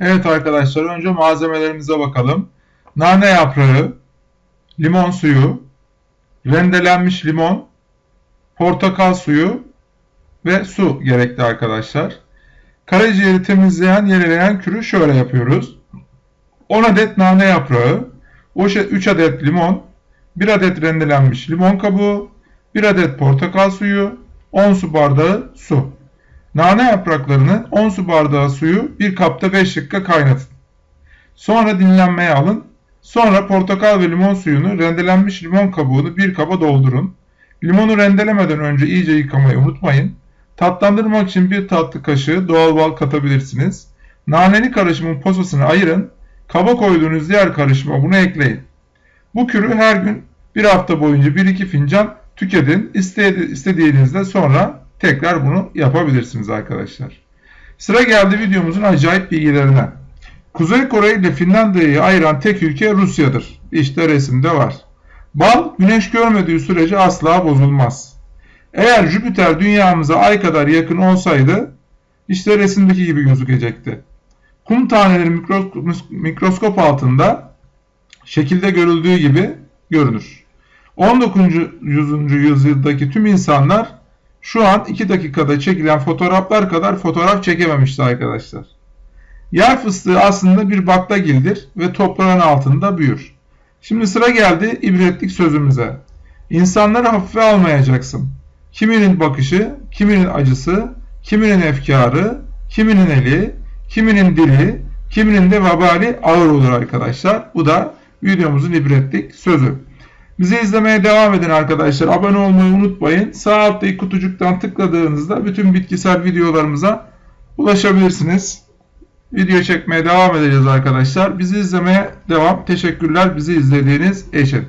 Evet arkadaşlar önce malzemelerimize bakalım. Nane yaprağı, limon suyu, rendelenmiş limon, portakal suyu ve su gerekli arkadaşlar. Karaciğeri temizleyen, yenileyen kürü şöyle yapıyoruz. 10 adet nane yaprağı, 3 adet limon, 1 adet rendelenmiş limon kabuğu, 1 adet portakal suyu, 10 su bardağı su. Nane yapraklarını 10 su bardağı suyu bir kapta 5 dakika kaynatın. Sonra dinlenmeye alın. Sonra portakal ve limon suyunu rendelenmiş limon kabuğunu bir kaba doldurun. Limonu rendelemeden önce iyice yıkamayı unutmayın. Tatlandırmak için bir tatlı kaşığı doğal bal katabilirsiniz. Naneli karışımın posasını ayırın. Kaba koyduğunuz diğer karışıma bunu ekleyin. Bu kürü her gün bir hafta boyunca 1-2 fincan tüketin. İstediğinizde sonra tekrar bunu yapabilirsiniz arkadaşlar. Sıra geldi videomuzun acayip bilgilerine. Kuzey Kore ile Finlandiya'yı ayıran tek ülke Rusya'dır. İşte resimde var. Bal güneş görmediği sürece asla bozulmaz. Eğer Jüpiter dünyamıza ay kadar yakın olsaydı işte resimdeki gibi gözükecekti. Kum taneleri mikroskop altında şekilde görüldüğü gibi görünür. 19. yüzyıldaki tüm insanlar şu an 2 dakikada çekilen fotoğraflar kadar fotoğraf çekememişti arkadaşlar. Yer fıstığı aslında bir baklagildir ve toprağın altında büyür. Şimdi sıra geldi ibretlik sözümüze. İnsanları hafife almayacaksın. Kiminin bakışı, kiminin acısı, kiminin efkarı, kiminin eli, kiminin dili, kiminin de vebali ağır olur arkadaşlar. Bu da videomuzun ibretlik sözü. Bizi izlemeye devam edin arkadaşlar. Abone olmayı unutmayın. Sağ alttaki kutucuktan tıkladığınızda bütün bitkisel videolarımıza ulaşabilirsiniz. Video çekmeye devam edeceğiz arkadaşlar. Bizi izlemeye devam. Teşekkürler bizi izlediğiniz için.